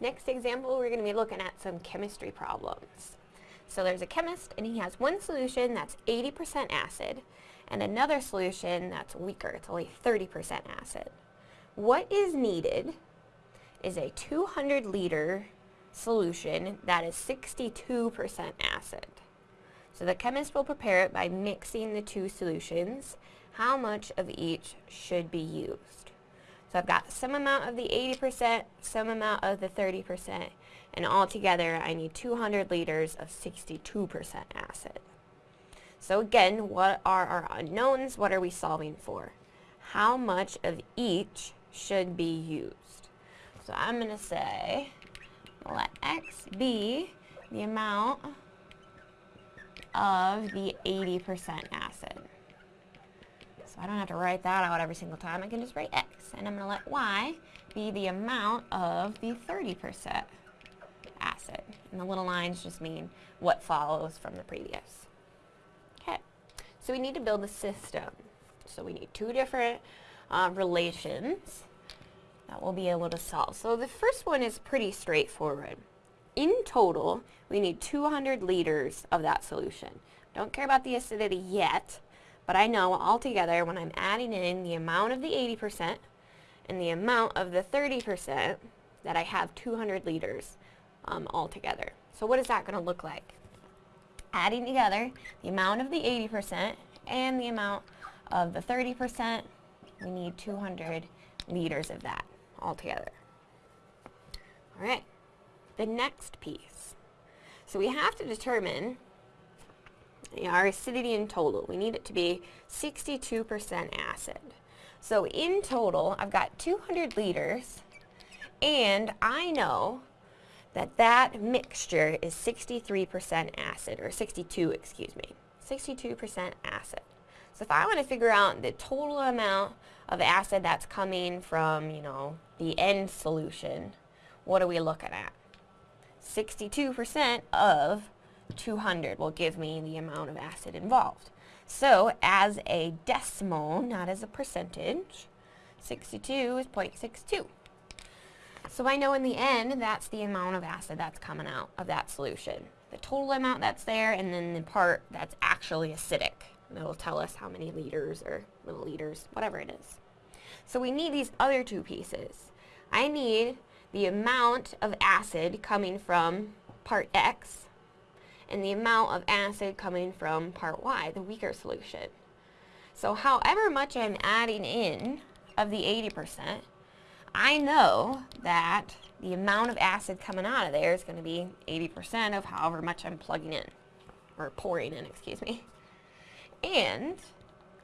Next example, we're going to be looking at some chemistry problems. So there's a chemist and he has one solution that's 80% acid and another solution that's weaker, it's only 30% acid. What is needed is a 200 liter solution that is 62% acid. So the chemist will prepare it by mixing the two solutions. How much of each should be used? So I've got some amount of the 80%, some amount of the 30%, and altogether I need 200 liters of 62% acid. So again, what are our unknowns? What are we solving for? How much of each should be used? So I'm going to say, let x be the amount of the 80% acid. I don't have to write that out every single time. I can just write x. And I'm going to let y be the amount of the 30% acid. And the little lines just mean what follows from the previous. Okay, so we need to build a system. So we need two different uh, relations that we'll be able to solve. So the first one is pretty straightforward. In total, we need 200 liters of that solution. Don't care about the acidity yet, but I know altogether when I'm adding in the amount of the 80% and the amount of the 30% that I have 200 liters um, altogether. So what is that going to look like? Adding together the amount of the 80% and the amount of the 30%, we need 200 liters of that altogether. All right, the next piece. So we have to determine our acidity in total. We need it to be 62% acid. So in total, I've got 200 liters, and I know that that mixture is 63% acid, or 62, excuse me, 62% acid. So if I want to figure out the total amount of acid that's coming from, you know, the end solution, what are we looking at? 62% of 200 will give me the amount of acid involved. So as a decimal, not as a percentage, 62 is 0.62. So I know in the end, that's the amount of acid that's coming out of that solution. The total amount that's there, and then the part that's actually acidic. It'll tell us how many liters or milliliters, whatever it is. So we need these other two pieces. I need the amount of acid coming from part X and the amount of acid coming from part Y, the weaker solution. So however much I'm adding in of the 80%, I know that the amount of acid coming out of there is going to be 80% of however much I'm plugging in, or pouring in, excuse me. And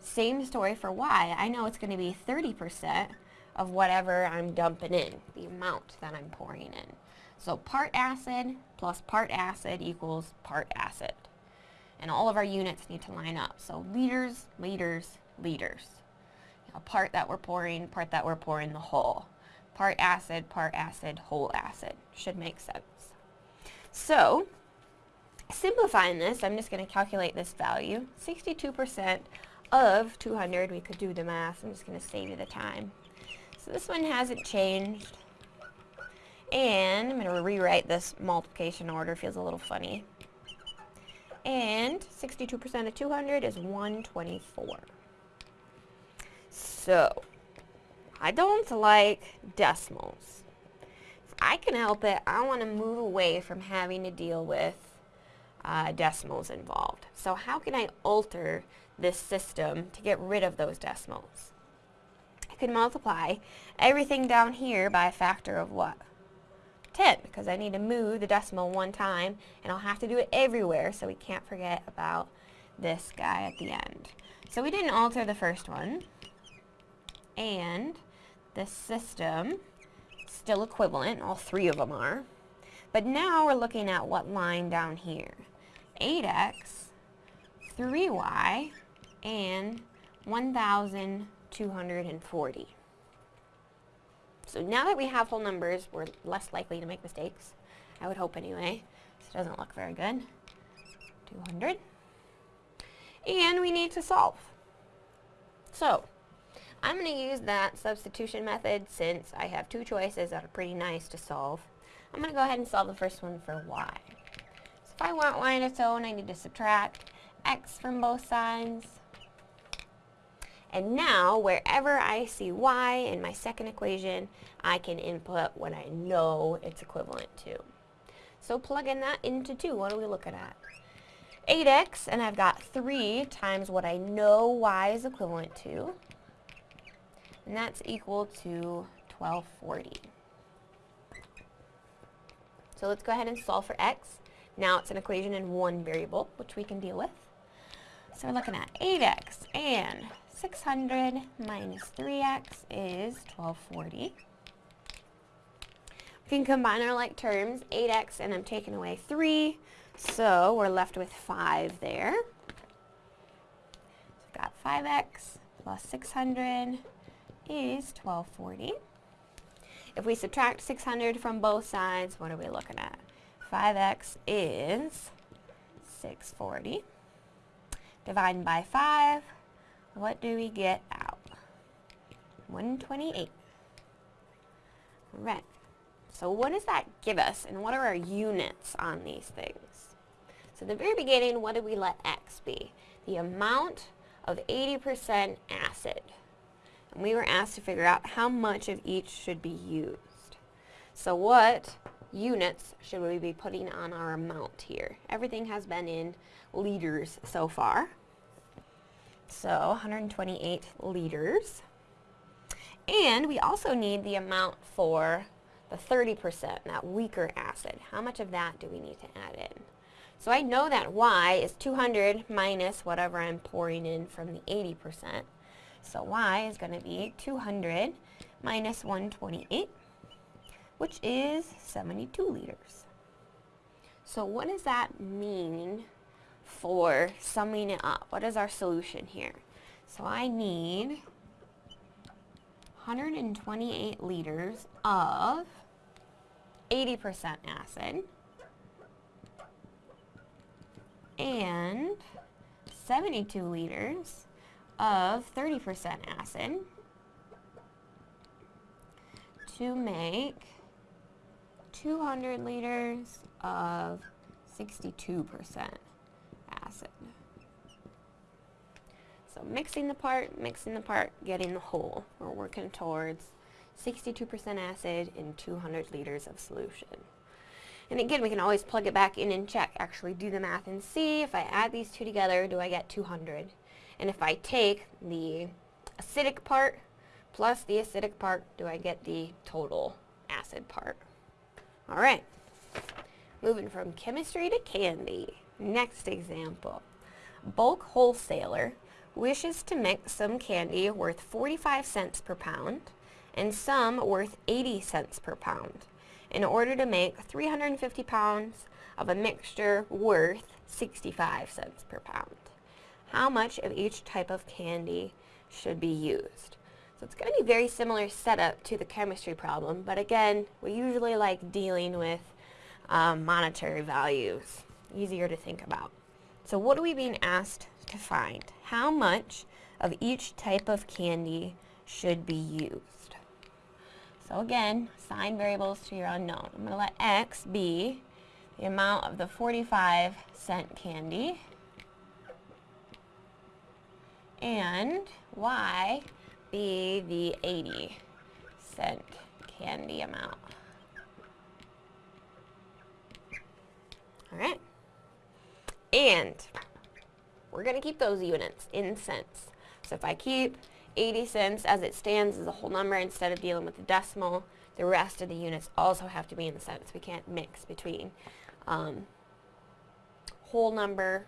same story for Y. I know it's going to be 30% of whatever I'm dumping in, the amount that I'm pouring in. So part acid plus part acid equals part acid. And all of our units need to line up. So liters, liters, liters. A part that we're pouring, part that we're pouring the whole. Part acid, part acid, whole acid. Should make sense. So Simplifying this, I'm just going to calculate this value. 62% of 200, we could do the math. I'm just going to save you the time. So this one hasn't changed. And I'm going to rewrite this multiplication order. Feels a little funny. And 62% of 200 is 124. So, I don't like decimals. If I can help it, I want to move away from having to deal with uh, decimals involved. So how can I alter this system to get rid of those decimals? I can multiply everything down here by a factor of what? 10, because I need to move the decimal one time, and I'll have to do it everywhere, so we can't forget about this guy at the end. So we didn't alter the first one, and the system still equivalent, all three of them are. But now we're looking at what line down here. 8x, 3y, and 1,240. So now that we have whole numbers, we're less likely to make mistakes. I would hope anyway. This doesn't look very good. 200. And we need to solve. So, I'm going to use that substitution method since I have two choices that are pretty nice to solve. I'm going to go ahead and solve the first one for y. So if I want y on its own, I need to subtract x from both sides. And now, wherever I see y in my second equation, I can input what I know it's equivalent to. So plugging that into 2, what are we looking at? 8x, and I've got 3 times what I know y is equivalent to, and that's equal to 1240. So let's go ahead and solve for x. Now it's an equation in one variable, which we can deal with. So we're looking at 8x, and 600 minus 3x is 1240. We can combine our like terms, 8x, and I'm taking away 3, so we're left with 5 there. So we've got 5x plus 600 is 1240. If we subtract 600 from both sides, what are we looking at? 5x is 640. Dividing by 5, what do we get out? 128. Right. So what does that give us, and what are our units on these things? So at the very beginning, what did we let x be? The amount of 80% acid. And we were asked to figure out how much of each should be used. So what units should we be putting on our amount here? Everything has been in liters so far. So 128 liters. And we also need the amount for the 30%, that weaker acid. How much of that do we need to add in? So I know that y is 200 minus whatever I'm pouring in from the 80%. So y is going to be 200 minus 128, which is 72 liters. So what does that mean for summing it up. What is our solution here? So I need 128 liters of 80% acid and 72 liters of 30% acid to make 200 liters of 62% acid. So mixing the part, mixing the part, getting the whole. We're working towards 62% acid in 200 liters of solution. And again, we can always plug it back in and check, actually do the math and see if I add these two together, do I get 200? And if I take the acidic part plus the acidic part, do I get the total acid part? All right, moving from chemistry to candy. Next example. Bulk wholesaler wishes to mix some candy worth 45 cents per pound and some worth 80 cents per pound in order to make 350 pounds of a mixture worth 65 cents per pound. How much of each type of candy should be used? So it's going to be very similar setup to the chemistry problem, but again, we usually like dealing with um, monetary values easier to think about. So what are we being asked to find? How much of each type of candy should be used? So again, assign variables to your unknown. I'm going to let x be the amount of the 45 cent candy and y be the 80 cent candy amount. All right. And we're going to keep those units in cents. So if I keep 80 cents as it stands as a whole number instead of dealing with the decimal, the rest of the units also have to be in cents. We can't mix between um, whole number,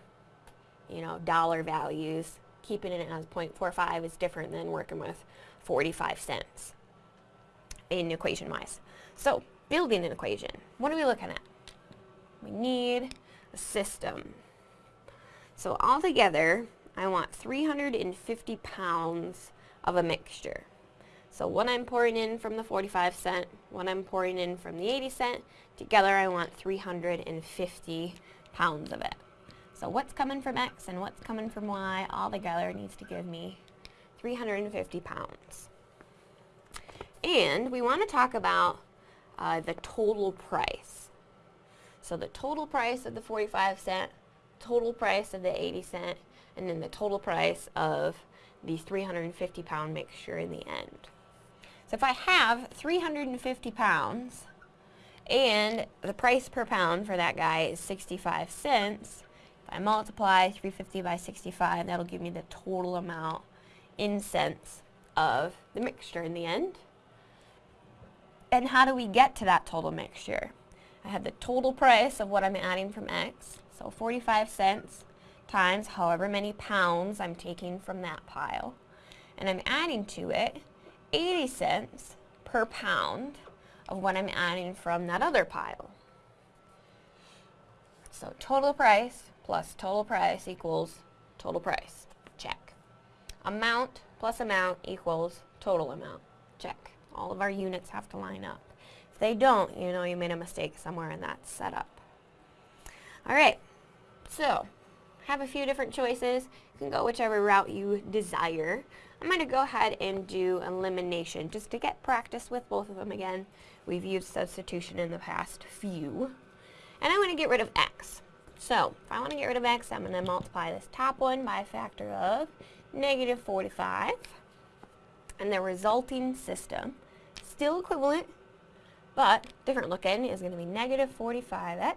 you know, dollar values. Keeping it as 0.45 is different than working with 45 cents in equation-wise. So, building an equation. What are we looking at? We need a system. So altogether, I want 350 pounds of a mixture. So what I'm pouring in from the 45 cent, what I'm pouring in from the 80 cent, together I want 350 pounds of it. So what's coming from X and what's coming from Y all together needs to give me 350 pounds. And we want to talk about uh, the total price. So the total price of the 45 cent, total price of the 80 cent, and then the total price of the 350 pound mixture in the end. So if I have 350 pounds and the price per pound for that guy is 65 cents, if I multiply 350 by 65, that'll give me the total amount in cents of the mixture in the end. And how do we get to that total mixture? I have the total price of what I'm adding from X, so 45 cents times however many pounds I'm taking from that pile. And I'm adding to it 80 cents per pound of what I'm adding from that other pile. So total price plus total price equals total price. Check. Amount plus amount equals total amount. Check. All of our units have to line up. If they don't, you know you made a mistake somewhere in that setup. Alright, so have a few different choices. You can go whichever route you desire. I'm going to go ahead and do elimination just to get practice with both of them again. We've used substitution in the past few. And I'm going to get rid of x. So, if I want to get rid of x, I'm going to multiply this top one by a factor of negative 45. And the resulting system, still equivalent, but different looking, is going to be negative 45x,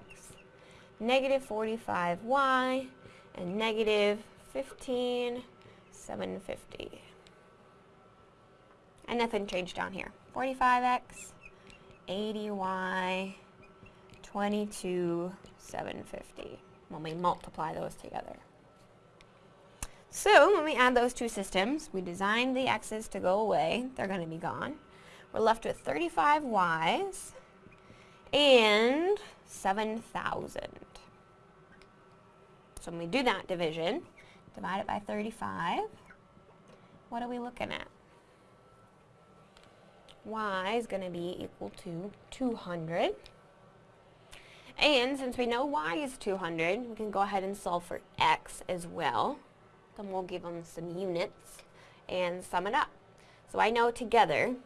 negative 45y, and negative 15, 750. And nothing changed down here. 45x, 80y, 22, 750 when we multiply those together. So when we add those two systems, we design the x's to go away. They're going to be gone. We're left with 35 y's and 7,000. So when we do that division, divide it by 35, what are we looking at? y is going to be equal to 200. And since we know y is 200, we can go ahead and solve for x as well. Then we'll give them some units and sum it up. So I know together,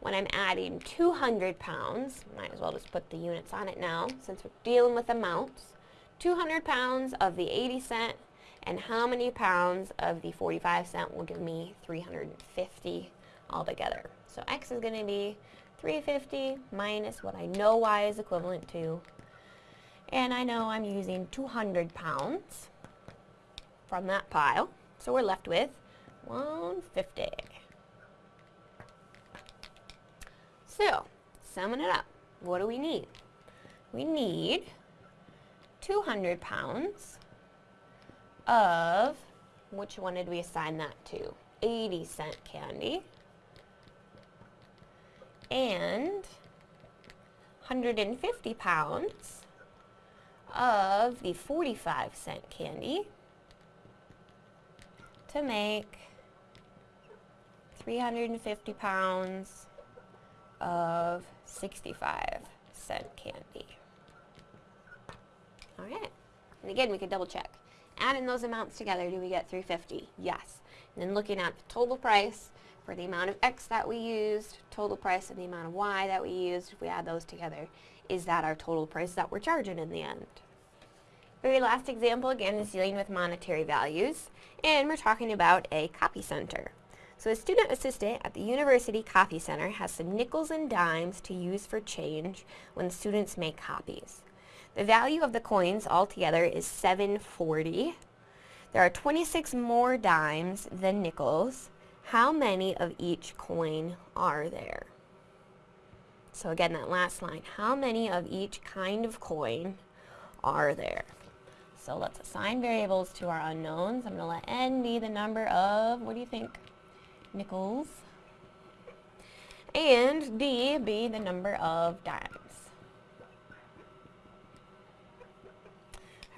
when I'm adding 200 pounds, might as well just put the units on it now, since we're dealing with amounts, 200 pounds of the 80 cent and how many pounds of the 45 cent will give me 350 altogether. So x is going to be 350 minus what I know y is equivalent to. And I know I'm using 200 pounds from that pile. So we're left with 150. So, summing it up, what do we need? We need 200 pounds of, which one did we assign that to? 80 cent candy. And 150 pounds of the 45 cent candy to make 350 pounds of 65 cent candy. Alright. And again, we could double check. Adding those amounts together, do we get 350? Yes. And then looking at the total price for the amount of X that we used, total price of the amount of Y that we used, if we add those together, is that our total price that we're charging in the end? Very last example, again, is dealing with monetary values, and we're talking about a copy center. So a student assistant at the University Copy Center has some nickels and dimes to use for change when students make copies. The value of the coins altogether is 740. There are 26 more dimes than nickels. How many of each coin are there? So again, that last line, how many of each kind of coin are there? So let's assign variables to our unknowns. I'm going to let n be the number of, what do you think, nickels? And d be the number of dimes.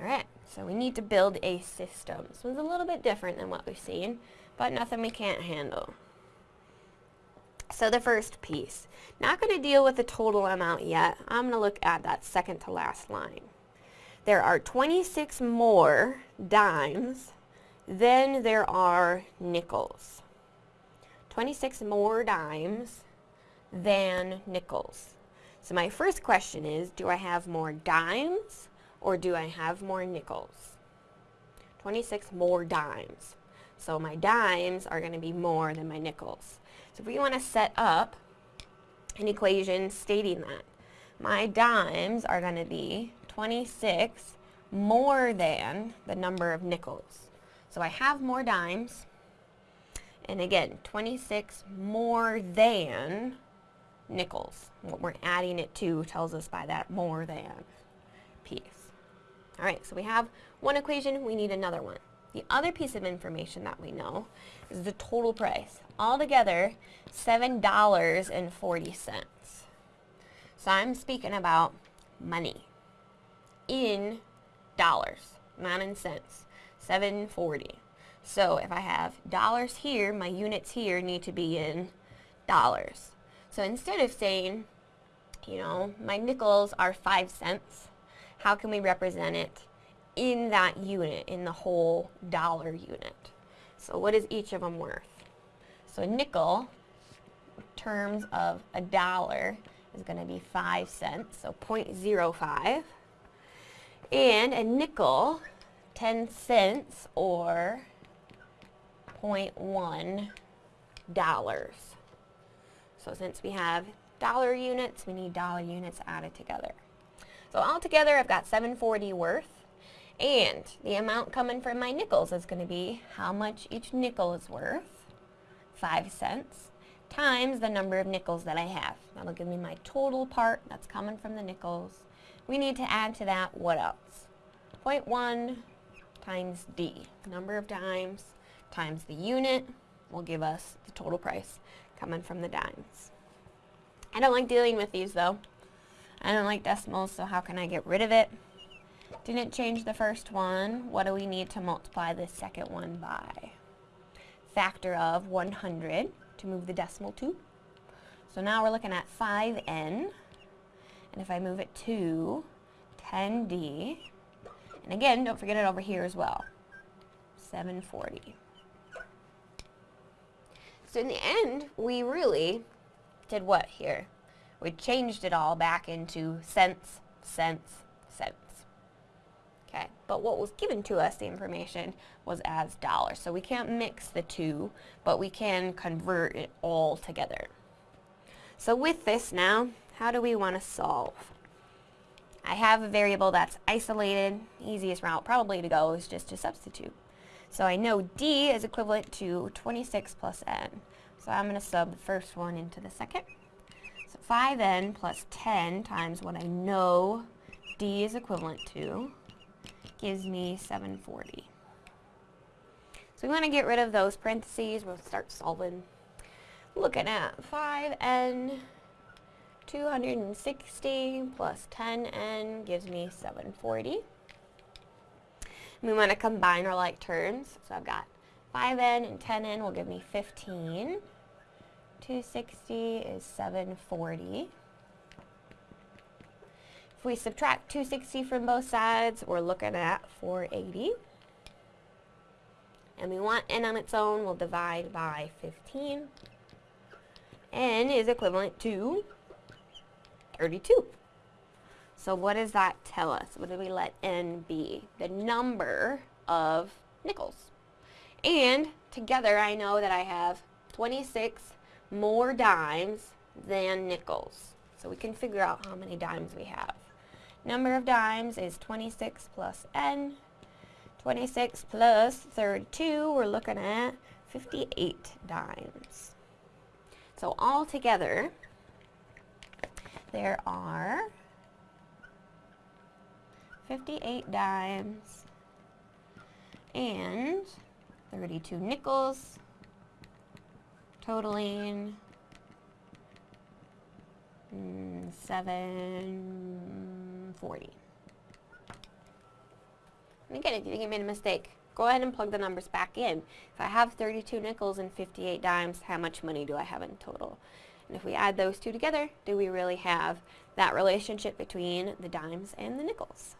Alright, so we need to build a system. This one's a little bit different than what we've seen, but nothing we can't handle. So the first piece. Not going to deal with the total amount yet. I'm going to look at that second to last line. There are 26 more dimes than there are nickels. 26 more dimes than nickels. So my first question is, do I have more dimes or do I have more nickels? 26 more dimes. So my dimes are going to be more than my nickels. So if we want to set up an equation stating that, my dimes are going to be 26 more than the number of nickels. So I have more dimes, and again, 26 more than nickels. What we're adding it to tells us by that more than piece. All right, so we have one equation, we need another one. The other piece of information that we know is the total price. Altogether, $7.40. So I'm speaking about money in dollars, not in cents. 740. So if I have dollars here, my units here need to be in dollars. So instead of saying, you know, my nickels are 5 cents, how can we represent it in that unit, in the whole dollar unit? So what is each of them worth? So a nickel, terms of a dollar, is going to be 5 cents, so 0.05. And a nickel, 10 cents, or 0.1 dollars. So since we have dollar units, we need dollar units added together. So altogether, I've got 740 worth. And the amount coming from my nickels is going to be how much each nickel is worth, 5 cents, times the number of nickels that I have. That'll give me my total part that's coming from the nickels. We need to add to that what else? 0.1 times D, number of dimes, times the unit will give us the total price coming from the dimes. I don't like dealing with these though. I don't like decimals, so how can I get rid of it? Didn't change the first one. What do we need to multiply the second one by? Factor of 100 to move the decimal to. So now we're looking at 5n. And if I move it to 10d, and again, don't forget it over here as well, 740. So in the end, we really did what here? We changed it all back into cents, cents, cents. Okay, but what was given to us, the information, was as dollars. So we can't mix the two, but we can convert it all together. So with this now, how do we want to solve? I have a variable that's isolated. Easiest route probably to go is just to substitute. So I know D is equivalent to 26 plus N. So I'm going to sub the first one into the second. So 5N plus 10 times what I know D is equivalent to gives me 740. So we want to get rid of those parentheses. We'll start solving. Looking at 5N 260 plus 10n gives me 740. We want to combine our like terms. So I've got 5n and 10n will give me 15. 260 is 740. If we subtract 260 from both sides, we're looking at 480. And we want n on its own, we'll divide by 15. n is equivalent to 32. So what does that tell us? What do we let n be? The number of nickels. And together I know that I have 26 more dimes than nickels. So we can figure out how many dimes we have. Number of dimes is 26 plus n. 26 plus 32, we're looking at 58 dimes. So all together, there are 58 dimes and 32 nickels totaling mm, 740. And again, if you think you made a mistake, go ahead and plug the numbers back in. If I have 32 nickels and 58 dimes, how much money do I have in total? And if we add those two together, do we really have that relationship between the dimes and the nickels?